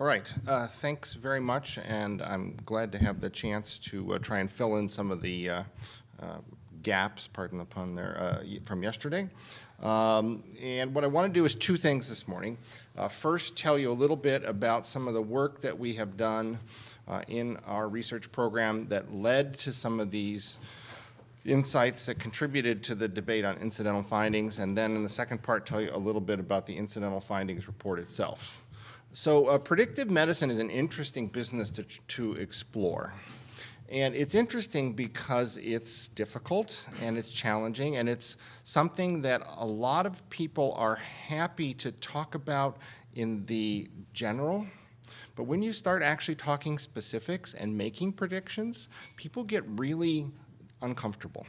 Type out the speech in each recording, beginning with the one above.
All right, uh, thanks very much, and I'm glad to have the chance to uh, try and fill in some of the uh, uh, gaps, pardon the pun there, uh, from yesterday. Um, and what I want to do is two things this morning. Uh, first, tell you a little bit about some of the work that we have done in our research program that led to some of these insights that contributed to the debate on incidental findings, and then in the second part, tell you a little bit about the incidental findings report itself. So uh, predictive medicine is an interesting business to, to explore. And it's interesting because it's difficult and it's challenging and it's something that a lot of people are happy to talk about in the general. But when you start actually talking specifics and making predictions, people get really uncomfortable.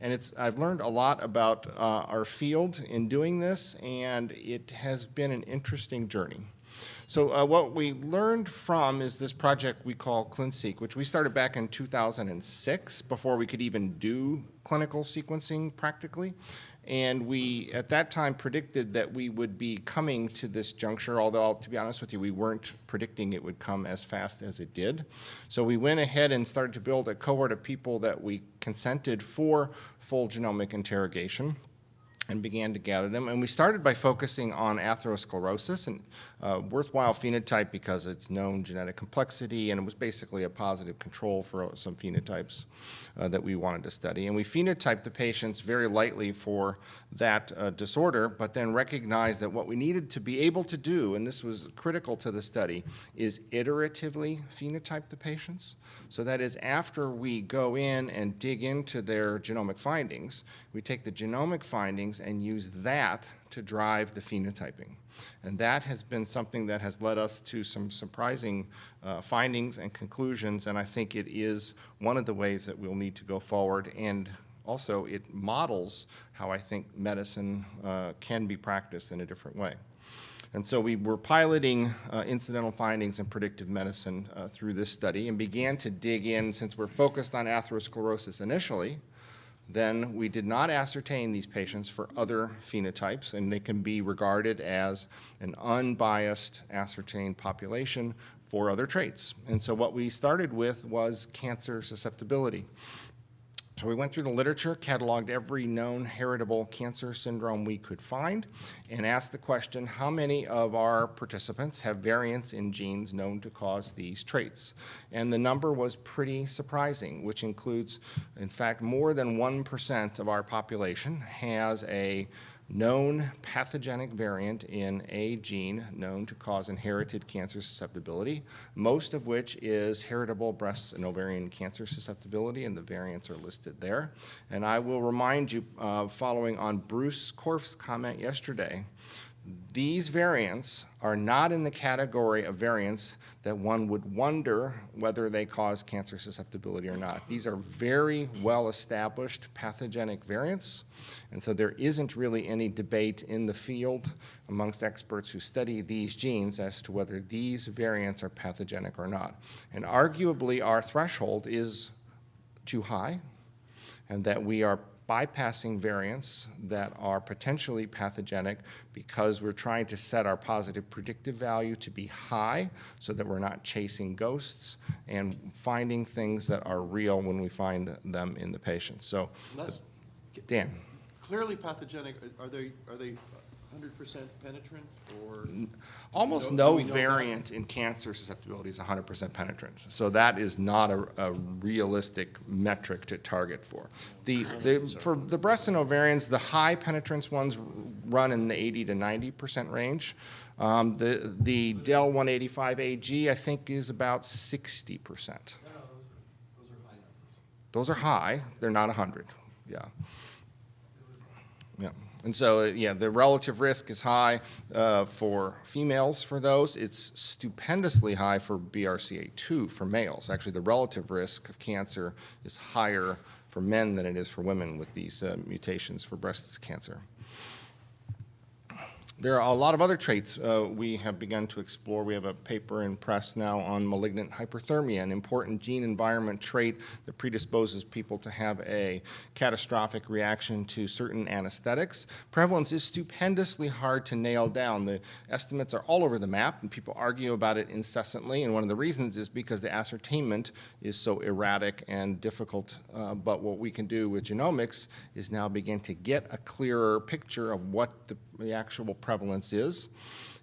And it's, I've learned a lot about uh, our field in doing this, and it has been an interesting journey. So uh, what we learned from is this project we call ClinSeq, which we started back in 2006 before we could even do clinical sequencing practically. And we, at that time, predicted that we would be coming to this juncture, although, to be honest with you, we weren't predicting it would come as fast as it did. So we went ahead and started to build a cohort of people that we consented for full genomic interrogation and began to gather them. And we started by focusing on atherosclerosis, and uh, worthwhile phenotype because it's known genetic complexity, and it was basically a positive control for some phenotypes uh, that we wanted to study. And we phenotyped the patients very lightly for that uh, disorder, but then recognized that what we needed to be able to do, and this was critical to the study, is iteratively phenotype the patients. So that is after we go in and dig into their genomic findings, we take the genomic findings and use that to drive the phenotyping. And that has been something that has led us to some surprising uh, findings and conclusions, and I think it is one of the ways that we'll need to go forward. And also, it models how I think medicine uh, can be practiced in a different way. And so we were piloting uh, incidental findings in predictive medicine uh, through this study and began to dig in, since we're focused on atherosclerosis initially, then we did not ascertain these patients for other phenotypes, and they can be regarded as an unbiased ascertained population for other traits. And so what we started with was cancer susceptibility. So we went through the literature, cataloged every known heritable cancer syndrome we could find, and asked the question, how many of our participants have variants in genes known to cause these traits? And the number was pretty surprising, which includes, in fact, more than 1% of our population has a known pathogenic variant in a gene known to cause inherited cancer susceptibility, most of which is heritable breast and ovarian cancer susceptibility, and the variants are listed there. And I will remind you, uh, following on Bruce Korf's comment yesterday, these variants are not in the category of variants that one would wonder whether they cause cancer susceptibility or not. These are very well-established pathogenic variants, and so there isn't really any debate in the field amongst experts who study these genes as to whether these variants are pathogenic or not. And arguably, our threshold is too high, and that we are bypassing variants that are potentially pathogenic because we're trying to set our positive predictive value to be high so that we're not chasing ghosts and finding things that are real when we find them in the patient. So, Less, Dan. clearly pathogenic, are they, are they hundred percent penetrant or? Almost Do no we know that? variant in cancer susceptibility is 100% penetrant. So that is not a, a realistic metric to target for. The, the, for the breast and ovarians, the high penetrance ones run in the 80 to 90% range. Um, the, the Dell 185AG, I think, is about 60%. Those are high, they're not 100, yeah. Yeah, and so, uh, yeah, the relative risk is high uh, for females for those. It's stupendously high for BRCA2 for males. Actually, the relative risk of cancer is higher for men than it is for women with these uh, mutations for breast cancer. There are a lot of other traits uh, we have begun to explore. We have a paper in press now on malignant hyperthermia, an important gene environment trait that predisposes people to have a catastrophic reaction to certain anesthetics. Prevalence is stupendously hard to nail down. The estimates are all over the map, and people argue about it incessantly. And one of the reasons is because the ascertainment is so erratic and difficult. Uh, but what we can do with genomics is now begin to get a clearer picture of what the, the actual prevalence is.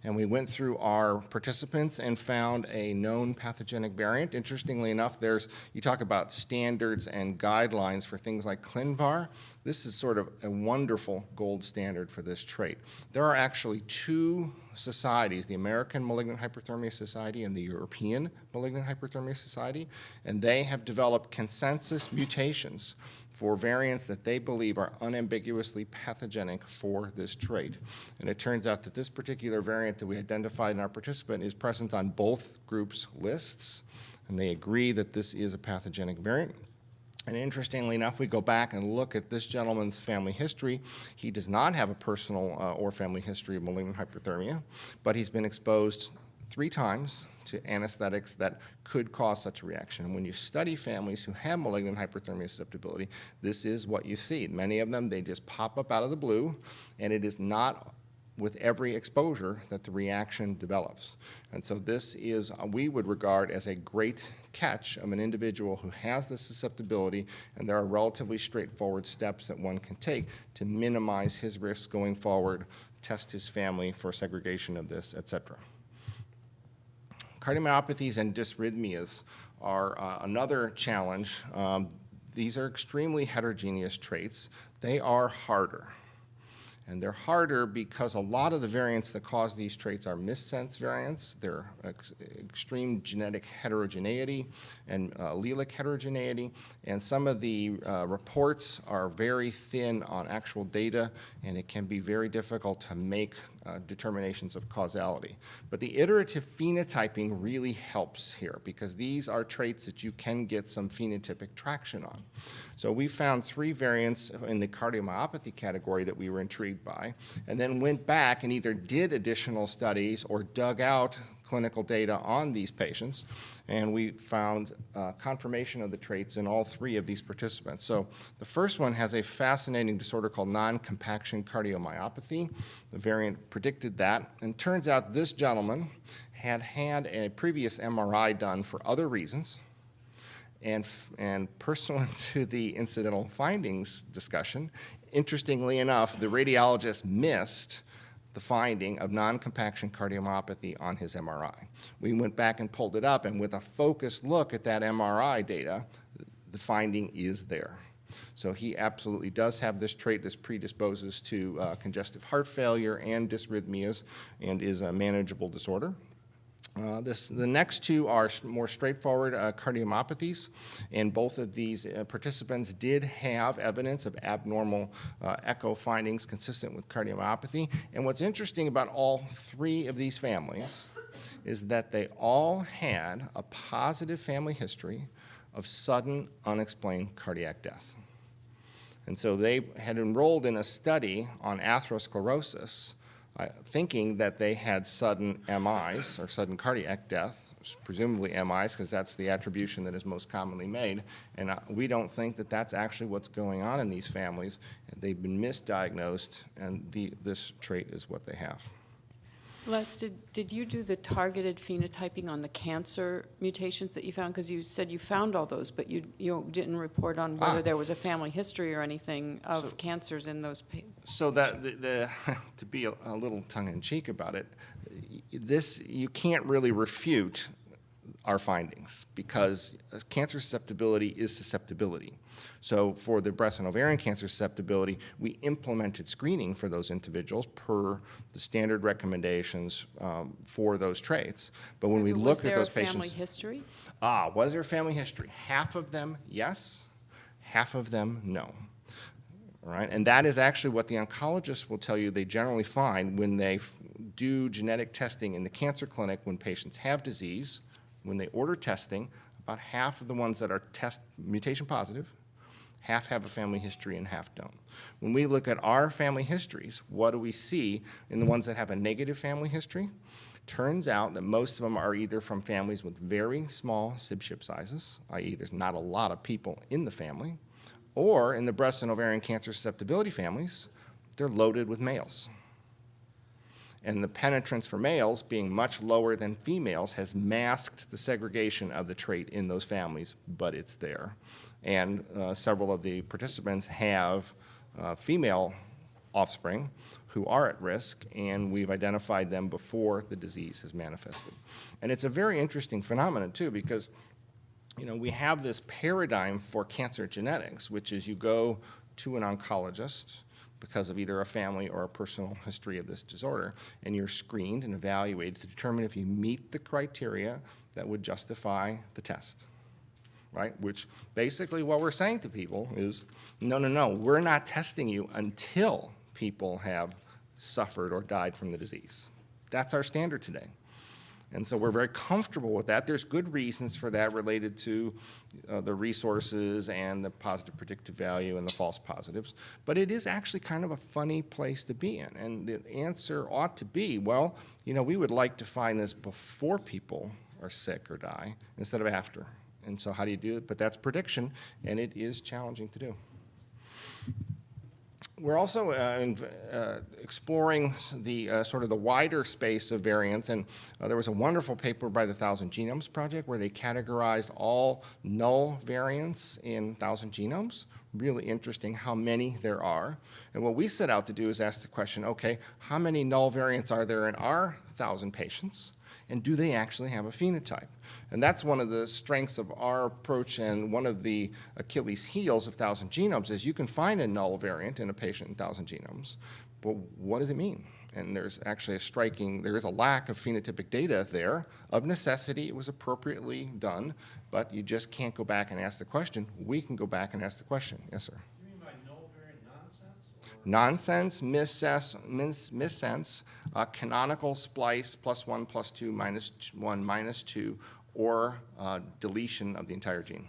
And we went through our participants and found a known pathogenic variant. Interestingly enough, there's, you talk about standards and guidelines for things like ClinVar. This is sort of a wonderful gold standard for this trait. There are actually two societies, the American Malignant Hyperthermia Society and the European Malignant Hyperthermia Society, and they have developed consensus mutations for variants that they believe are unambiguously pathogenic for this trait. And it turns out that this particular variant that we identified in our participant is present on both groups' lists, and they agree that this is a pathogenic variant. And interestingly enough, we go back and look at this gentleman's family history. He does not have a personal uh, or family history of malignant hyperthermia, but he's been exposed three times to anesthetics that could cause such a reaction. And when you study families who have malignant hyperthermia susceptibility, this is what you see. Many of them, they just pop up out of the blue, and it is not with every exposure that the reaction develops. And so this is, uh, we would regard as a great catch of an individual who has this susceptibility, and there are relatively straightforward steps that one can take to minimize his risk going forward, test his family for segregation of this, et cetera. Cardiomyopathies and dysrhythmias are uh, another challenge. Um, these are extremely heterogeneous traits. They are harder. And they're harder because a lot of the variants that cause these traits are missense variants. They're ex extreme genetic heterogeneity and uh, allelic heterogeneity. And some of the uh, reports are very thin on actual data, and it can be very difficult to make uh, determinations of causality. But the iterative phenotyping really helps here because these are traits that you can get some phenotypic traction on. So we found three variants in the cardiomyopathy category that we were intrigued by, and then went back and either did additional studies or dug out clinical data on these patients, and we found uh, confirmation of the traits in all three of these participants. So the first one has a fascinating disorder called non-compaction cardiomyopathy. The variant predicted that, and turns out this gentleman had had a previous MRI done for other reasons, and, and pursuant to the incidental findings discussion, interestingly enough, the radiologist missed the finding of non-compaction cardiomyopathy on his MRI. We went back and pulled it up, and with a focused look at that MRI data, the finding is there. So he absolutely does have this trait. This predisposes to uh, congestive heart failure and dysrhythmias and is a manageable disorder. Uh, this, the next two are more straightforward uh, cardiomyopathies, and both of these uh, participants did have evidence of abnormal uh, echo findings consistent with cardiomyopathy. And what's interesting about all three of these families is that they all had a positive family history of sudden unexplained cardiac death. And so they had enrolled in a study on atherosclerosis thinking that they had sudden MIs or sudden cardiac death, presumably MIs because that's the attribution that is most commonly made. And uh, we don't think that that's actually what's going on in these families. They've been misdiagnosed and the, this trait is what they have. Les, did, did you do the targeted phenotyping on the cancer mutations that you found? Because you said you found all those, but you, you didn't report on whether Ah. there was a family history or anything of So- cancers in those pa- So that the, the to be a, a little tongue in cheek about it, this you can't really refute our findings because cancer susceptibility is susceptibility. So for the breast and ovarian cancer susceptibility, we implemented screening for those individuals per the standard recommendations um, for those traits. But when we look at those a family patients, history? ah, was there family history? Half of them, yes. Half of them, no. All right, and that is actually what the oncologists will tell you they generally find when they f- do genetic testing in the cancer clinic when patients have disease. When they order testing, about half of the ones that are test mutation positive Half have a family history and half don't. When we look at our family histories, what do we see in the ones that have a negative family history? Turns out that most of them are either from families with very small sibship sizes, i.e. there's not a lot of people in the family, or in the breast and ovarian cancer susceptibility families, they're loaded with males. And the penetrance for males being much lower than females has masked the segregation of the trait in those families, but it's there. And uh, several of the participants have uh, female offspring who are at risk, and we've identified them before the disease has manifested. And it's a very interesting phenomenon, too, because you know, we have this paradigm for cancer genetics, which is you go to an oncologist because of either a family or a personal history of this disorder, and you're screened and evaluated to determine if you meet the criteria that would justify the test, right? Which basically what we're saying to people is, no, no, no, we're not testing you until people have suffered or died from the disease. That's our standard today. And so we're very comfortable with that. There's good reasons for that related to uh, the resources and the positive predictive value and the false positives. But it is actually kind of a funny place to be in. And the answer ought to be, well, you know, we would like to find this before people are sick or die instead of after. And so how do you do it? But that's prediction, and it is challenging to do. We're also uh, uh, exploring the uh, sort of the wider space of variants, and uh, there was a wonderful paper by the Thousand Genomes Project where they categorized all null variants in Thousand Genomes. Really interesting how many there are. And what we set out to do is ask the question, okay, how many null variants are there in our thousand patients? And do they actually have a phenotype? And that's one of the strengths of our approach and one of the Achilles heels of Thousand Genomes is you can find a null variant in a patient in Thousand Genomes, but what does it mean? And there's actually a striking, there is a lack of phenotypic data there. Of necessity, it was appropriately done, but you just can't go back and ask the question. We can go back and ask the question. Yes, sir. Nonsense? missense, mis- missense, uh, canonical splice plus one plus two one minus two, or uh, deletion of the entire gene.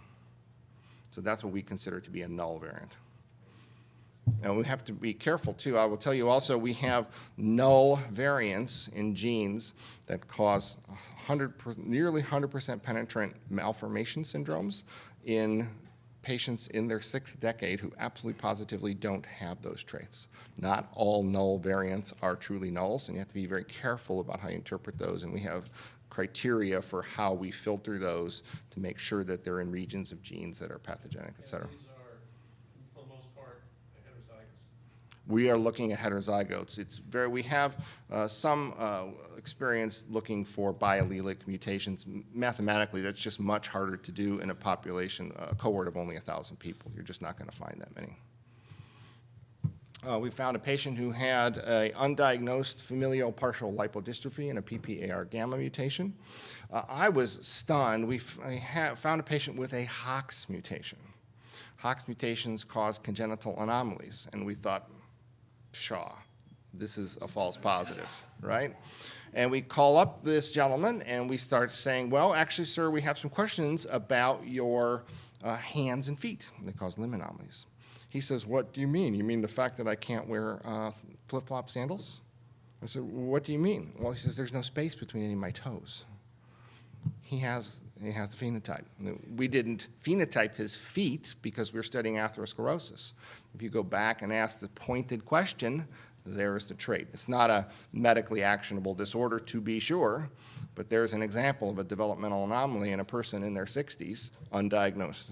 So that's what we consider to be a null variant. And we have to be careful too. I will tell you also, we have null variants in genes that cause 100, per- nearly 100% penetrant malformation syndromes in patients in their sixth decade who absolutely positively don't have those traits. Not all null variants are truly nulls, and you have to be very careful about how you interpret those. And we have criteria for how we filter those to make sure that they're in regions of genes that are pathogenic, et cetera. And these are, for the most part, heterozygous. We are looking at heterozygotes. It's very, we have uh, some uh, experience looking for biallelic mutations. Mathematically, that's just much harder to do in a population, a cohort of only 1,000 people. You're just not going to find that many. Uh, we found a patient who had a undiagnosed familial partial lipodystrophy and a PPAR gamma mutation. Uh, I was stunned. We found a patient with a HOX mutation. HOX mutations cause congenital anomalies, and we thought, Shaw, this is a false positive, right? And we call up this gentleman and we start saying, well, actually, sir, we have some questions about your uh, hands and feet. They cause limb anomalies. He says, what do you mean? You mean the fact that I can't wear uh, flip-flop sandals? I said, what do you mean? Well, he says, there's no space between any of my toes he has he has the phenotype. We didn't phenotype his feet because we're studying atherosclerosis. If you go back and ask the pointed question, there's the trait. It's not a medically actionable disorder to be sure, but there's an example of a developmental anomaly in a person in their 60s, undiagnosed.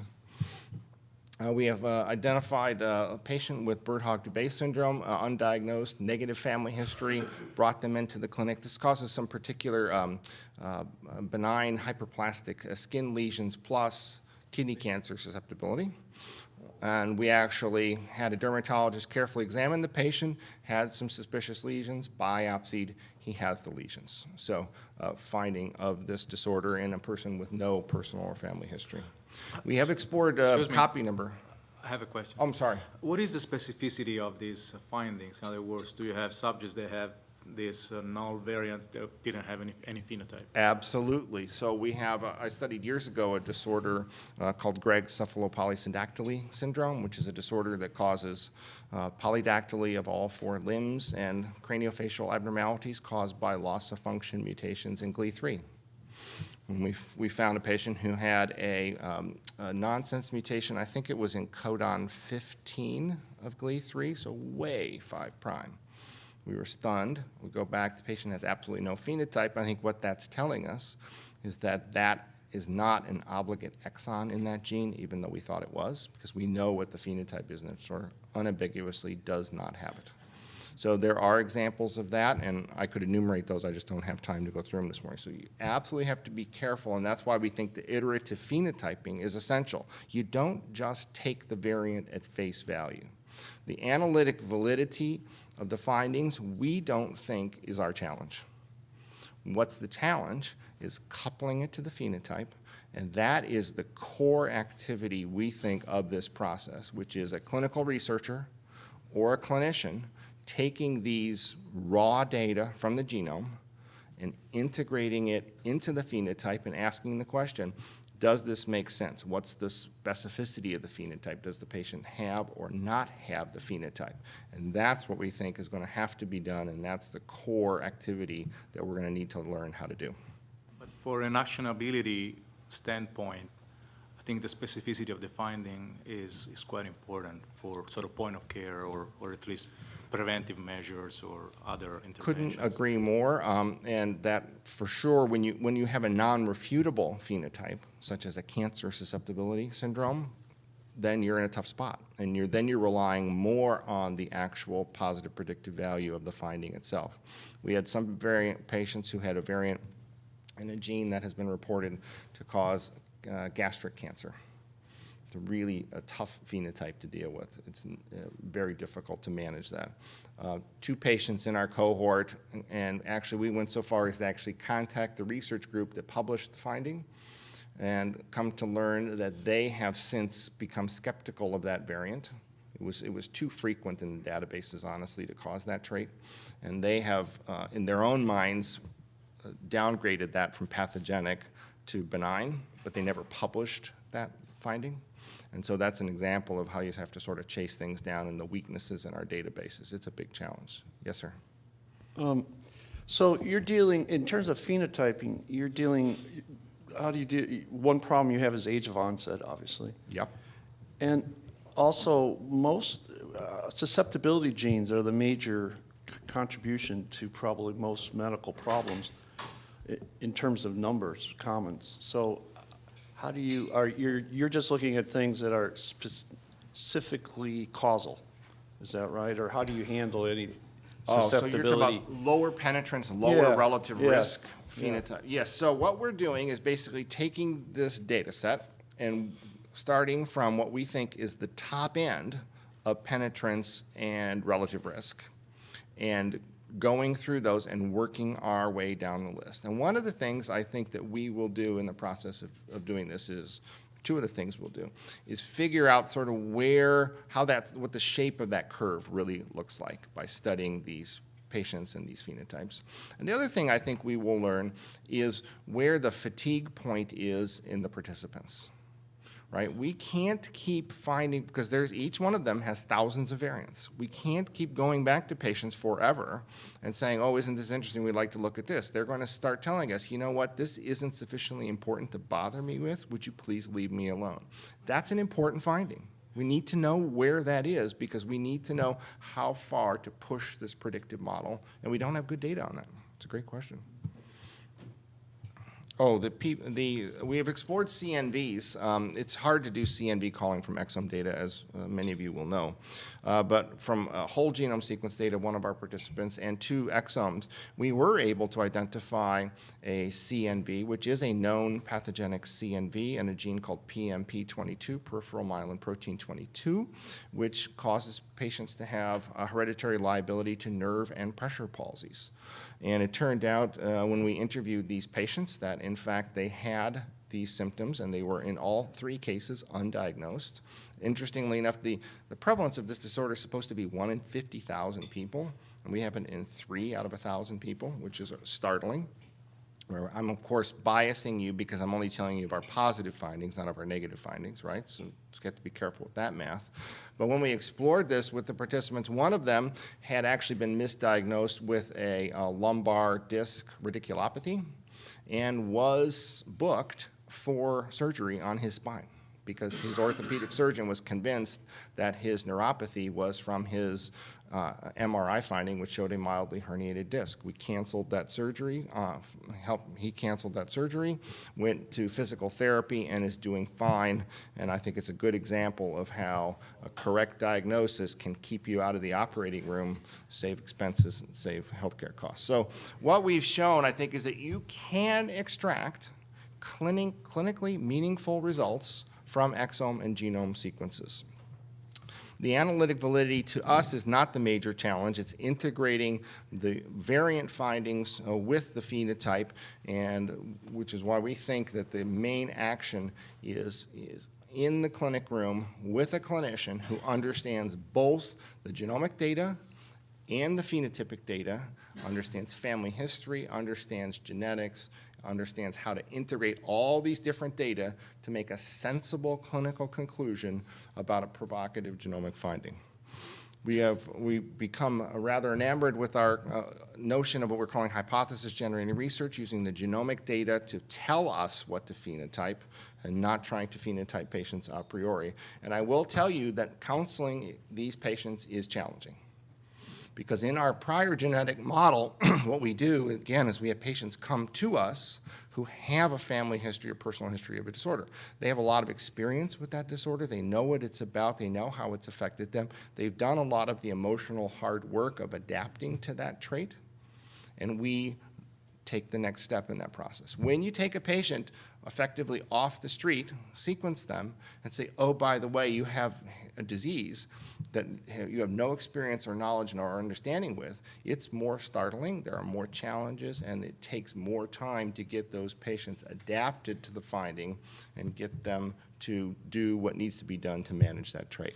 Uh, we have uh, identified uh, a patient with Birt-Hogg-Dubé syndrome, uh, undiagnosed, negative family history, brought them into the clinic. This causes some particular um, uh, benign hyperplastic uh, skin lesions plus kidney cancer susceptibility. And we actually had a dermatologist carefully examine the patient, had some suspicious lesions, biopsied, he has the lesions. So uh, finding of this disorder in a person with no personal or family history. We have explored uh, copy number. I have a question. Oh, I'm sorry. What is the specificity of these findings? In other words, do you have subjects that have these uh, null variant that didn't have any, any phenotype? Absolutely. So we have, uh, I studied years ago a disorder uh, called Greig's cephalopolysyndactyly syndrome, which is a disorder that causes uh, polydactyly of all four limbs and craniofacial abnormalities caused by loss of function mutations in GLI3. And we, we found a patient who had a, um, a nonsense mutation, I think it was in codon 15 of GLI3, so way 5 prime. We were stunned. We go back, the patient has absolutely no phenotype. I think what that's telling us is that that is not an obligate exon in that gene, even though we thought it was, because we know what the phenotype is, and it sort of unambiguously does not have it. So there are examples of that, and I could enumerate those, I just don't have time to go through them this morning. So you absolutely have to be careful, and that's why we think the iterative phenotyping is essential. You don't just take the variant at face value. The analytic validity of the findings, we don't think is our challenge. What's the challenge is coupling it to the phenotype, and that is the core activity we think of this process, which is a clinical researcher or a clinician taking these raw data from the genome and integrating it into the phenotype and asking the question, does this make sense? What's the specificity of the phenotype? Does the patient have or not have the phenotype? And that's what we think is going to have to be done, and that's the core activity that we're going to need to learn how to do. But for an actionability standpoint, I think the specificity of the finding is, is quite important for sort of point of care or, or at least preventive measures or other interventions. Couldn't agree more, um, and that for sure, when you, when you have a non-refutable phenotype, such as a cancer susceptibility syndrome, then you're in a tough spot, and you're, then you're relying more on the actual positive predictive value of the finding itself. We had some variant patients who had a variant in a gene that has been reported to cause uh, gastric cancer. It's really a tough phenotype to deal with. It's uh, very difficult to manage that. Uh, two patients in our cohort, and, and actually we went so far as to actually contact the research group that published the finding and come to learn that they have since become skeptical of that variant. It was, it was too frequent in the databases, honestly, to cause that trait. And they have, uh, in their own minds, uh, downgraded that from pathogenic to benign, but they never published that finding. And so that's an example of how you have to sort of chase things down and the weaknesses in our databases. It's a big challenge. Yes, sir. Um, So you're dealing, in terms of phenotyping, you're dealing, how do you do, one problem you have is age of onset, obviously. Yep. And also, most uh, susceptibility genes are the major contribution to probably most medical problems in terms of numbers, commons. So how do you, are, you're, you're just looking at things that are specifically causal, is that right? Or how do you handle any Oh, so you're talking about lower penetrance, lower Yeah, relative yeah, risk yeah. phenotype. Yes, so what we're doing is basically taking this data set and starting from what we think is the top end of penetrance and relative risk, and going through those and working our way down the list. And one of the things I think that we will do in the process of, of doing this is, two of the things we'll do, is figure out sort of where, how that, what the shape of that curve really looks like by studying these patients and these phenotypes. And the other thing I think we will learn is where the fatigue point is in the participants right? We can't keep finding, because there's, each one of them has thousands of variants. We can't keep going back to patients forever and saying, oh, isn't this interesting? We'd like to look at this. They're going to start telling us, you know what, this isn't sufficiently important to bother me with. Would you please leave me alone? That's an important finding. We need to know where that is because we need to know how far to push this predictive model, and we don't have good data on that. It's a great question. Oh, the, the, we have explored CNVs. Um, it's hard to do CNV calling from exome data, as uh, many of you will know. Uh, but from whole genome sequence data, one of our participants, and two exomes, we were able to identify a CNV, which is a known pathogenic CNV, and a gene called PMP22, peripheral myelin protein 22, which causes patients to have a hereditary liability to nerve and pressure palsies. And it turned out uh, when we interviewed these patients that in fact they had these symptoms and they were in all three cases undiagnosed. Interestingly enough, the, the prevalence of this disorder is supposed to be 1 in 50,000 people. and we have it in three out of a 1,000 people, which is startling. I'm, of course, biasing you because I'm only telling you of our positive findings, not of our negative findings, right? So just got to be careful with that math. But when we explored this with the participants, one of them had actually been misdiagnosed with a uh, lumbar disc radiculopathy and was booked for surgery on his spine because his orthopedic surgeon was convinced that his neuropathy was from his uh, MRI finding, which showed a mildly herniated disc. We canceled that surgery. Uh, he canceled that surgery, went to physical therapy, and is doing fine. And I think it's a good example of how a correct diagnosis can keep you out of the operating room, save expenses, and save healthcare costs. So what we've shown, I think, is that you can extract clinic, clinically meaningful results from exome and genome sequences. The analytic validity to us is not the major challenge. It's integrating the variant findings uh, with the phenotype, and which is why we think that the main action is, is in the clinic room with a clinician who understands both the genomic data and the phenotypic data, understands family history, understands genetics, understands how to integrate all these different data to make a sensible clinical conclusion about a provocative genomic finding. We have we become rather enamored with our uh, notion of what we're calling hypothesis generating research, using the genomic data to tell us what to phenotype and not trying to phenotype patients a priori. And I will tell you that counseling these patients is challenging. Because in our prior genetic model, what we do, again, is we have patients come to us who have a family history or personal history of a disorder. They have a lot of experience with that disorder. They know what it's about. They know how it's affected them. They've done a lot of the emotional hard work of adapting to that trait. And we take the next step in that process. When you take a patient effectively off the street, sequence them, and say, oh, by the way, you have a disease that you have no experience or knowledge or understanding with, it's more startling, there are more challenges, and it takes more time to get those patients adapted to the finding and get them to do what needs to be done to manage that trait.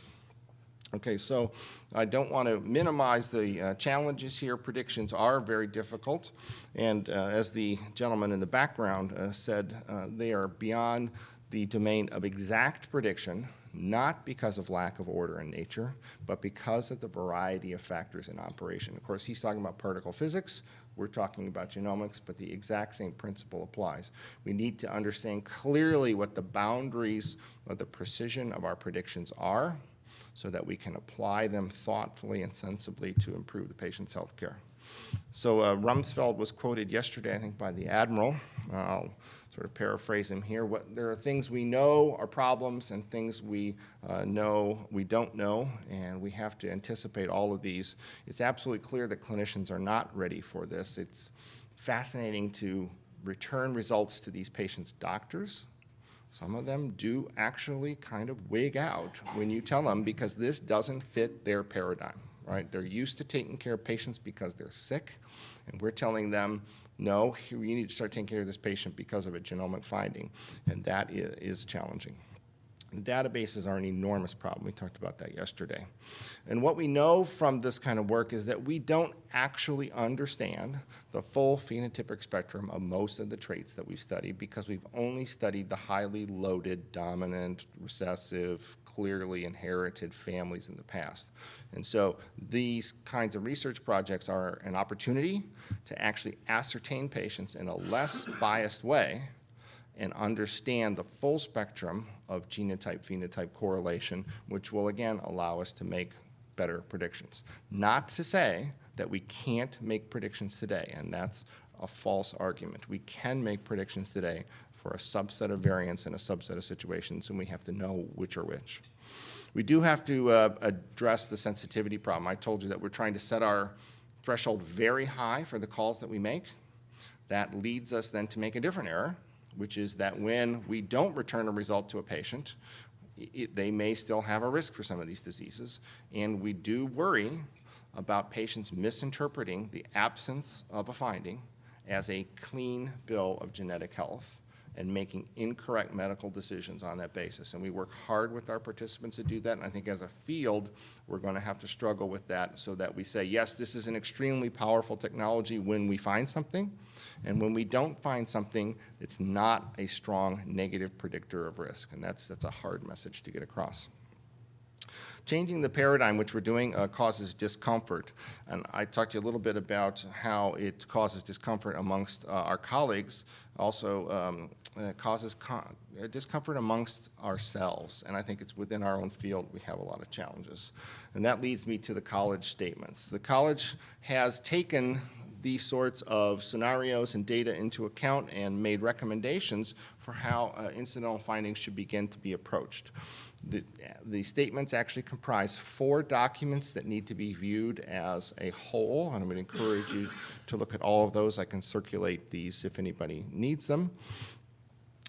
Okay, so I don't want to minimize the uh, challenges here. Predictions are very difficult, and uh, as the gentleman in the background uh, said, uh, they are beyond the domain of exact prediction, not because of lack of order in nature, but because of the variety of factors in operation. Of course, he's talking about particle physics. We're talking about genomics, but the exact same principle applies. We need to understand clearly what the boundaries of the precision of our predictions are so that we can apply them thoughtfully and sensibly to improve the patient's health care. So uh, Rumsfeld was quoted yesterday, I think, by the Admiral. Uh, sort of paraphrase him here. What, there are things we know are problems and things we uh, know we don't know, and we have to anticipate all of these. It's absolutely clear that clinicians are not ready for this. It's fascinating to return results to these patients' doctors some of them do actually kind of wig out when you tell them because this doesn't fit their paradigm, right? They're used to taking care of patients because they're sick, and we're telling them, no, you need to start taking care of this patient because of a genomic finding, and that is challenging. Databases are an enormous problem. We talked about that yesterday. And what we know from this kind of work is that we don't actually understand the full phenotypic spectrum of most of the traits that we've studied because we've only studied the highly loaded, dominant, recessive, clearly inherited families in the past. And so these kinds of research projects are an opportunity to actually ascertain patients in a less biased way and understand the full spectrum of genotype-phenotype correlation, which will again allow us to make better predictions. Not to say that we can't make predictions today, and that's a false argument. We can make predictions today for a subset of variants and a subset of situations, and we have to know which are which. We do have to uh, address the sensitivity problem. I told you that we're trying to set our threshold very high for the calls that we make. That leads us then to make a different error, which is that when we don't return a result to a patient, it, they may still have a risk for some of these diseases. And we do worry about patients misinterpreting the absence of a finding as a clean bill of genetic health and making incorrect medical decisions on that basis. And we work hard with our participants to do that, and I think as a field, we're going to have to struggle with that so that we say, yes, this is an extremely powerful technology when we find something, and when we don't find something, it's not a strong negative predictor of risk, and that's, that's a hard message to get across. Changing the paradigm, which we're doing, uh, causes discomfort. And I talked to you a little bit about how it causes discomfort amongst uh, our colleagues, also um, uh, causes uh, discomfort amongst ourselves. And I think it's within our own field we have a lot of challenges. And that leads me to the college statements. The college has taken these sorts of scenarios and data into account and made recommendations for how uh, incidental findings should begin to be approached. The, the statements actually comprise four documents that need to be viewed as a whole, and going to encourage you to look at all of those. I can circulate these if anybody needs them.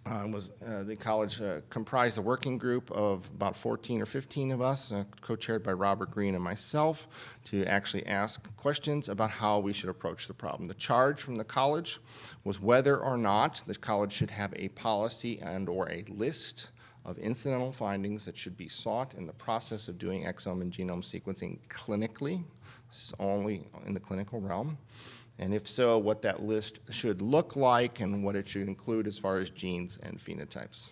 Uh, was uh, the college uh, comprised a working group of about 14 or 15 of us, uh, co-chaired by Robert Green and myself, to actually ask questions about how we should approach the problem. The charge from the college was whether or not the college should have a policy and/or a list of incidental findings that should be sought in the process of doing exome and genome sequencing clinically. This is only in the clinical realm. And if so, what that list should look like and what it should include as far as genes and phenotypes.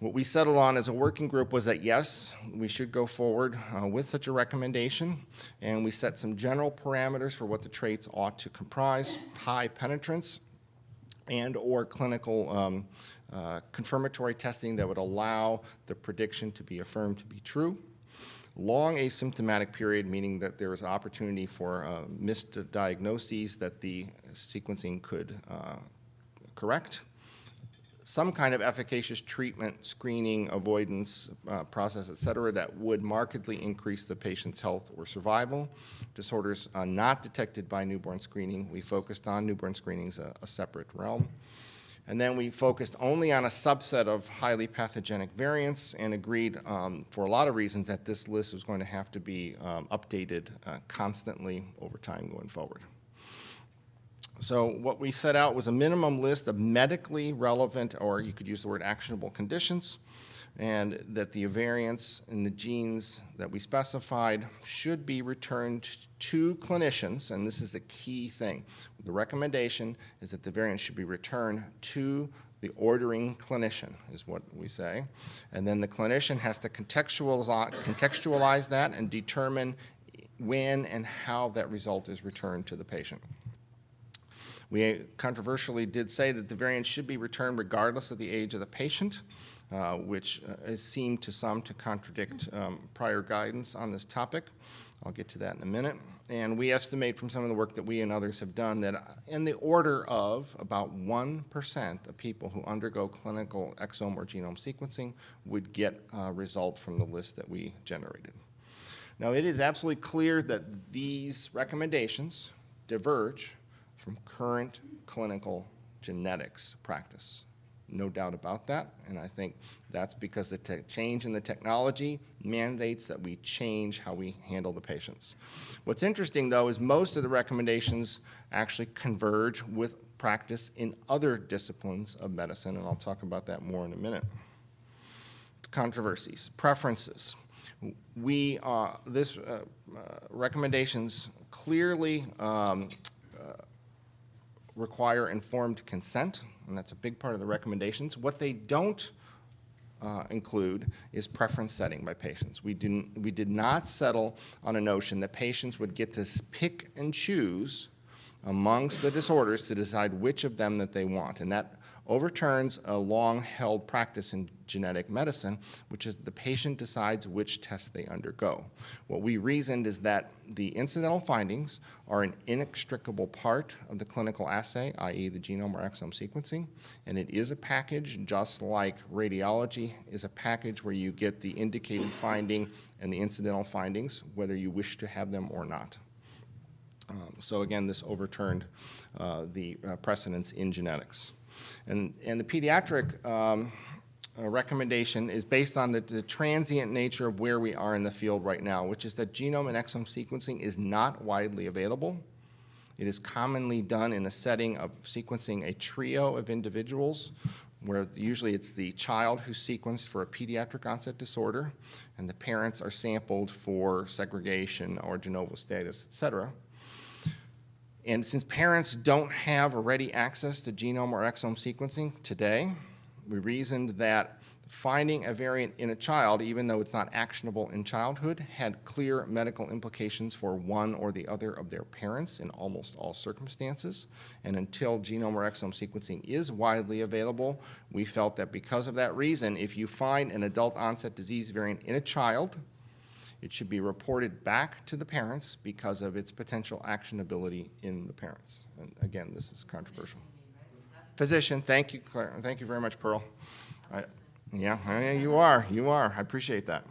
What we settled on as a working group was that yes, we should go forward uh, with such a recommendation, and we set some general parameters for what the traits ought to comprise, high penetrance, and or clinical um, uh, confirmatory testing that would allow the prediction to be affirmed to be true. Long asymptomatic period, meaning that there is opportunity for uh, missed diagnoses that the sequencing could uh, correct. Some kind of efficacious treatment, screening, avoidance uh, process, et cetera, that would markedly increase the patient's health or survival. Disorders uh, not detected by newborn screening, we focused on newborn screening as a, a separate realm. And then we focused only on a subset of highly pathogenic variants and agreed um, for a lot of reasons that this list was going to have to be um, updated uh, constantly over time going forward. So what we set out was a minimum list of medically relevant, or you could use the word actionable conditions, and that the variants in the genes that we specified should be returned to clinicians, and this is the key thing. The recommendation is that the variants should be returned to the ordering clinician, is what we say. And then the clinician has to contextualize, contextualize that and determine when and how that result is returned to the patient. We controversially did say that the variant should be returned regardless of the age of the patient, uh, which uh, seemed to some to contradict um, prior guidance on this topic. I'll get to that in a minute. And we estimate from some of the work that we and others have done that in the order of about 1% of people who undergo clinical exome or genome sequencing would get a result from the list that we generated. Now, it is absolutely clear that these recommendations diverge from current clinical genetics practice. No doubt about that, and I think that's because the change in the technology mandates that we change how we handle the patients. What's interesting, though, is most of the recommendations actually converge with practice in other disciplines of medicine, and I'll talk about that more in a minute. Controversies, preferences. We, uh, this uh, uh, recommendations clearly um, require informed consent, and that's a big part of the recommendations. What they don't uh, include is preference setting by patients. We, didn't, we did not settle on a notion that patients would get to pick and choose amongst the disorders to decide which of them that they want. And that overturns a long-held practice in genetic medicine, which is the patient decides which test they undergo. What we reasoned is that the incidental findings are an inextricable part of the clinical assay, i.e. the genome or exome sequencing, and it is a package just like radiology is a package where you get the indicated finding and the incidental findings, whether you wish to have them or not. Um, so again, this overturned uh, the uh, precedents in genetics. And, and the pediatric um, uh, recommendation is based on the, the, transient nature of where we are in the field right now, which is that genome and exome sequencing is not widely available. It is commonly done in a setting of sequencing a trio of individuals, where usually it's the child who's sequenced for a pediatric onset disorder, and the parents are sampled for segregation or de novo status, et cetera. And since parents don't have ready access to genome or exome sequencing today, we reasoned that finding a variant in a child, even though it's not actionable in childhood, had clear medical implications for one or the other of their parents in almost all circumstances. And until genome or exome sequencing is widely available, we felt that because of that reason, if you find an adult onset disease variant in a child, it should be reported back to the parents because of its potential actionability in the parents. And again, this is controversial. Physician, thank you, Claire, thank you very much, Pearl. I- Yeah, you are, you are, I appreciate that.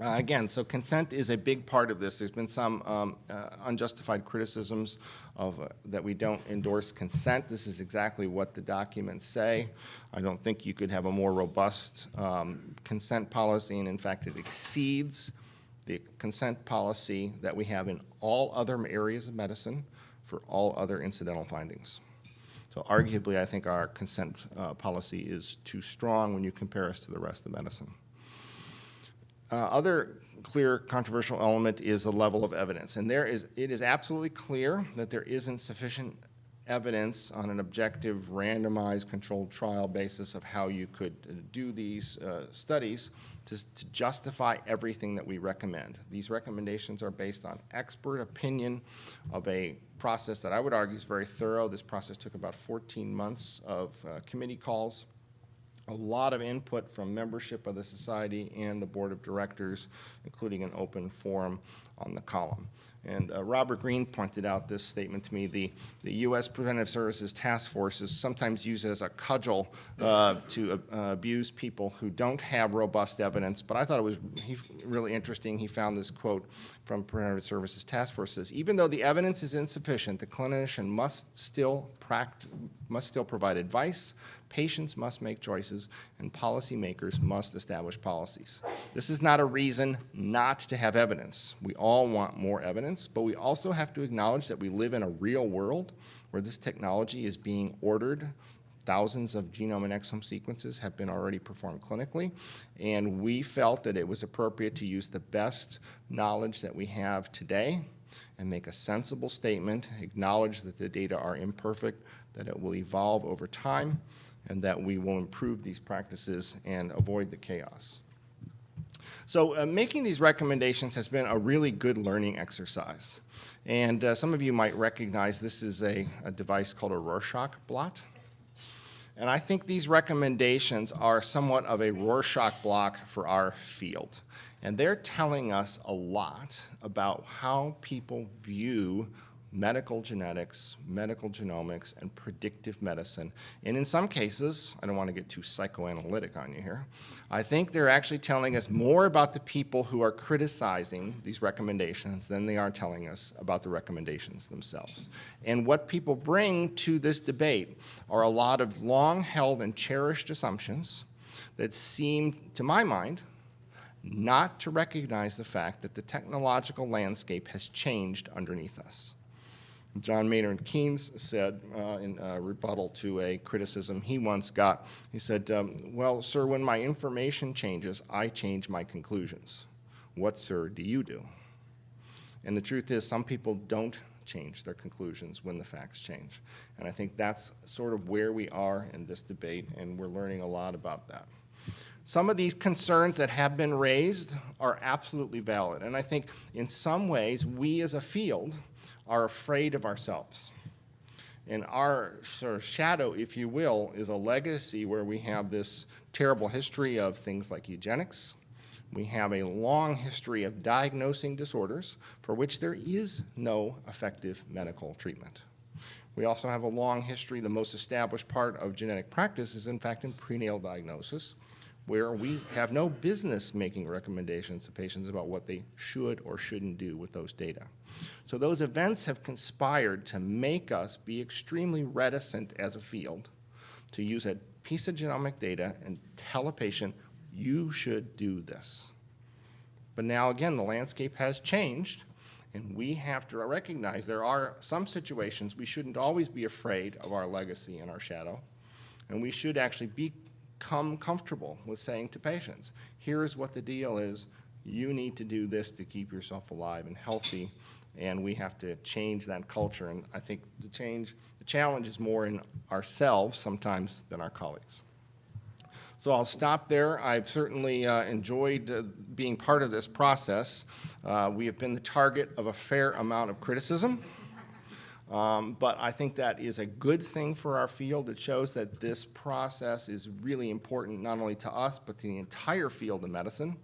Uh, Again, so consent is a big part of this. There's been some um, uh, unjustified criticisms of, uh, that we don't endorse consent. This is exactly what the documents say. I don't think you could have a more robust um, consent policy, and in fact, it exceeds the consent policy that we have in all other areas of medicine for all other incidental findings. So arguably, I think our consent uh, policy is too strong when you compare us to the rest of medicine. Uh, Other clear controversial element is the level of evidence. And there is, it is absolutely clear that there isn't sufficient evidence on an objective, randomized, controlled trial basis of how you could uh, do these uh, studies to to justify everything that we recommend. These recommendations are based on expert opinion of a process that I would argue is very thorough. This process took about 14 months of uh, committee calls a lot of input from membership of the society and the board of directors, including an open forum on the column. And uh, Robert Green pointed out this statement to me, the, the U.S. Preventive Services Task Force is sometimes used as a cudgel uh, to uh, abuse people who don't have robust evidence, but I thought it was he, really interesting. He found this quote from Preventive Services Task Force says, even though the evidence is insufficient, the clinician must still pract- must still provide advice, patients must make choices, and policymakers must establish policies. This is not a reason not to have evidence. We all want more evidence, but we also have to acknowledge that we live in a real world where this technology is being ordered. Thousands of genome and exome sequences have been already performed clinically, and we felt that it was appropriate to use the best knowledge that we have today and make a sensible statement, acknowledge that the data are imperfect, that it will evolve over time, and that we will improve these practices and avoid the chaos. So uh, making these recommendations has been a really good learning exercise. And uh, some of you might recognize this is a, a device called a Rorschach blot. And I think these recommendations are somewhat of a Rorschach block for our field. And they're telling us a lot about how people view medical genetics, medical genomics, and predictive medicine. And in some cases, I don't want to get too psychoanalytic on you here, I think they're actually telling us more about the people who are criticizing these recommendations than they are telling us about the recommendations themselves. And what people bring to this debate are a lot of long-held and cherished assumptions that seem, to my mind, not to recognize the fact that the technological landscape has changed underneath us. John Maynard Keynes said uh, in a rebuttal to a criticism he once got, he said, um, well, sir, when my information changes, I change my conclusions. What, sir, do you do? And the truth is, some people don't change their conclusions when the facts change. And I think that's sort of where we are in this debate, and we're learning a lot about that. Some of these concerns that have been raised are absolutely valid. And I think in some ways, we as a field are afraid of ourselves. And our sort of shadow, if you will, is a legacy where we have this terrible history of things like eugenics. We have a long history of diagnosing disorders for which there is no effective medical treatment. We also have a long history, the most established part of genetic practice is in fact in prenatal diagnosis, where we have no business making recommendations to patients about what they should or shouldn't do with those data. So those events have conspired to make us be extremely reticent as a field to use a piece of genomic data and tell a patient, you should do this. But now again, the landscape has changed, And we have to recognize there are some situations we shouldn't always be afraid of our legacy and our shadow. And we should actually become comfortable with saying to patients, here's what the deal is. You need to do this to keep yourself alive and healthy. And we have to change that culture. And I think the change, the challenge is more in ourselves sometimes than our colleagues. So I'll stop there. I've certainly uh, enjoyed uh, being part of this process. Uh, We have been the target of a fair amount of criticism, Um, but I think that is a good thing for our field. It shows that this process is really important not only to us, but to the entire field of medicine.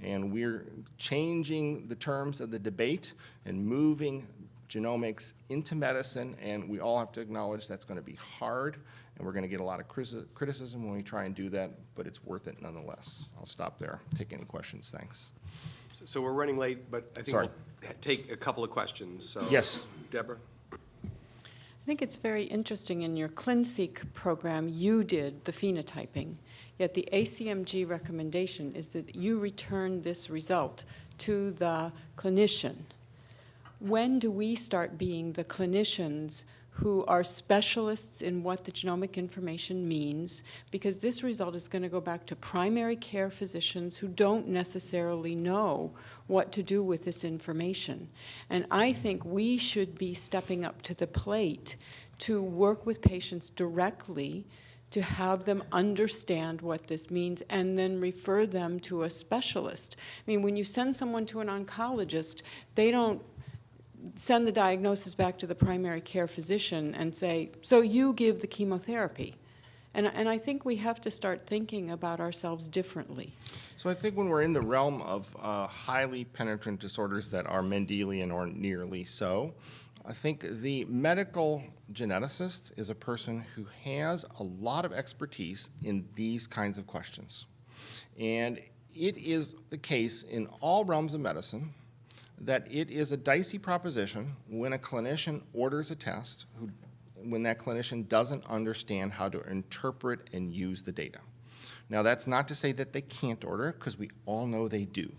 And we're changing the terms of the debate and moving genomics into medicine, and we all have to acknowledge that's going to be hard, and we're going to get a lot of criticism when we try and do that, but it's worth it nonetheless. I'll stop there. Take any questions. Thanks. So we're running late, but I think Sorry. we'll take a couple of questions, so. Yes. Deborah? I think it's very interesting, in your ClinSeq program, you did the phenotyping, yet the ACMG recommendation is that you return this result to the clinician. When do we start being the clinicians who are specialists in what the genomic information means? Because this result is going to go back to primary care physicians who don't necessarily know what to do with this information. And I think we should be stepping up to the plate to work with patients directly to have them understand what this means and then refer them to a specialist. I mean, when you send someone to an oncologist, they don't send the diagnosis back to the primary care physician and say, so you give the chemotherapy. And, and I think we have to start thinking about ourselves differently. So I think when we're in the realm of uh, highly penetrant disorders that are Mendelian or nearly so, I think the medical geneticist is a person who has a lot of expertise in these kinds of questions. And it is the case in all realms of medicine that it is a dicey proposition when a clinician orders a test who, when that clinician doesn't understand how to interpret and use the data. Now, that's not to say that they can't order because we all know they do.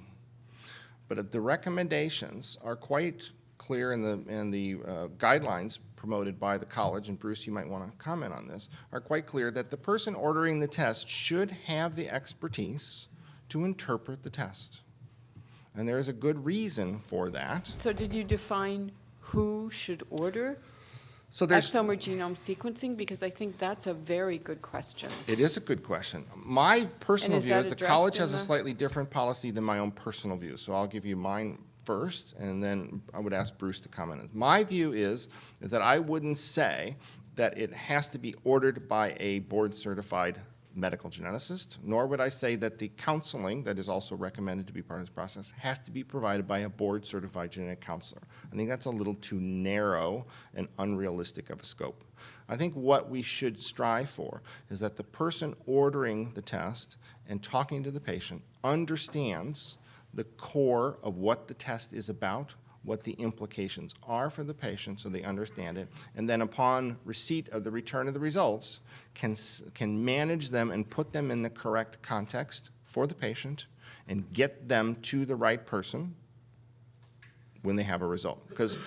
But the recommendations are quite clear in the, in the uh, guidelines promoted by the college, and Bruce, you might want to comment on this, are quite clear that the person ordering the test should have the expertise to interpret the test. And there is a good reason for that. So did you define who should order So there's. exome or genome sequencing? Because I think that's a very good question. It is a good question. My personal is view is the college has a slightly different policy than my own personal view. So I'll give you mine first, and then I would ask Bruce to comment. My view is, is that I wouldn't say that it has to be ordered by a board-certified medical geneticist, nor would I say that the counseling that is also recommended to be part of this process has to be provided by a board-certified genetic counselor. I think that's a little too narrow and unrealistic of a scope. I think what we should strive for is that the person ordering the test and talking to the patient understands the core of what the test is about, what the implications are for the patient so they understand it, and then upon receipt of the return of the results, can, can manage them and put them in the correct context for the patient and get them to the right person when they have a result. Because,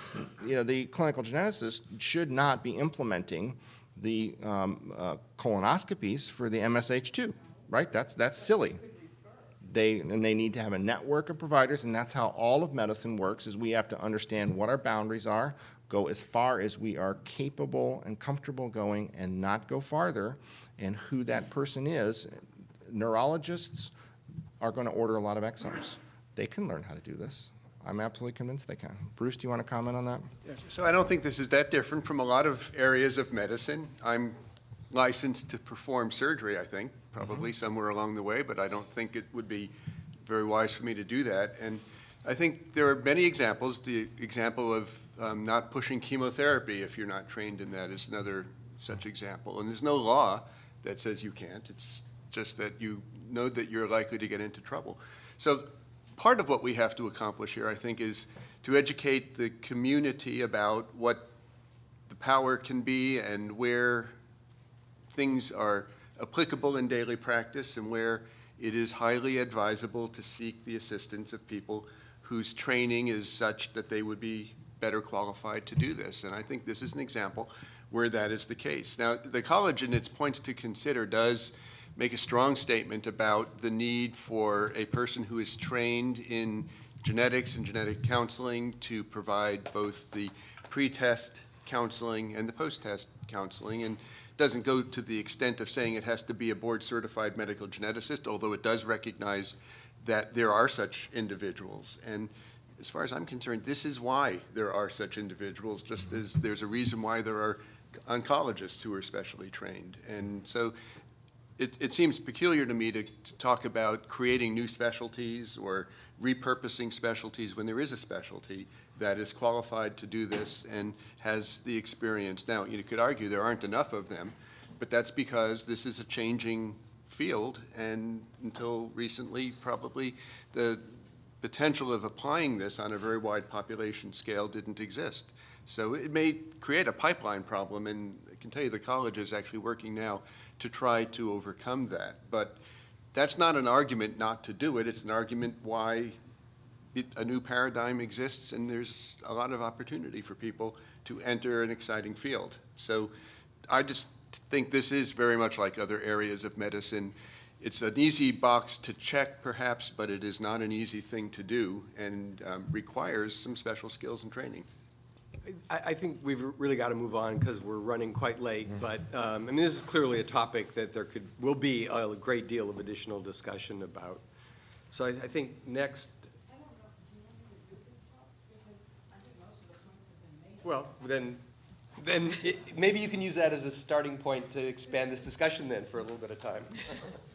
you know, the clinical geneticist should not be implementing the um, uh, colonoscopies for the MSH2, right? That's, that's silly. They, and they need to have a network of providers, and that's how all of medicine works, is we have to understand what our boundaries are, go as far as we are capable and comfortable going, and not go farther, and who that person is. Neurologists are going to order a lot of exomes. They can learn how to do this. I'm absolutely convinced they can. Bruce, do you want to comment on that? Yes, So I don't think this is that different from a lot of areas of medicine. I'm licensed to perform surgery, I think, probably somewhere along the way, but I don't think it would be very wise for me to do that. And I think there are many examples. The example of um, not pushing chemotherapy if you're not trained in that is another such example. And there's no law that says you can't. It's just that you know that you're likely to get into trouble. So part of what we have to accomplish here, I think, is to educate the community about what the power can be and where things are applicable in daily practice and where it is highly advisable to seek the assistance of people whose training is such that they would be better qualified to do this. And I think this is an example where that is the case. Now, the college in its points to consider does make a strong statement about the need for a person who is trained in genetics and genetic counseling to provide both the pre-test counseling and the post-test counseling, and doesn't go to the extent of saying it has to be a board-certified medical geneticist, although it does recognize that there are such individuals. And as far as I'm concerned, this is why there are such individuals, just as there's a reason why there are oncologists who are specially trained. And so it, it seems peculiar to me to, to talk about creating new specialties or repurposing specialties when there is a specialty that is qualified to do this and has the experience. Now, you could argue there aren't enough of them, but that's because this is a changing field, and until recently, probably the potential of applying this on a very wide population scale didn't exist. So it may create a pipeline problem, and I can tell you the college is actually working now to try to overcome that. But that's not an argument not to do it, it's an argument why it, a new paradigm exists, and there's a lot of opportunity for people to enter an exciting field. So I just think this is very much like other areas of medicine. It's an easy box to check, perhaps, but it is not an easy thing to do and um, requires some special skills and training. I, I think we've really got to move on because we're running quite late. But, um, I mean, this is clearly a topic that there could, will be a great deal of additional discussion about. So I, I think next. Well, then, then it- maybe you can use that as a starting point to expand this discussion then for a little bit of time.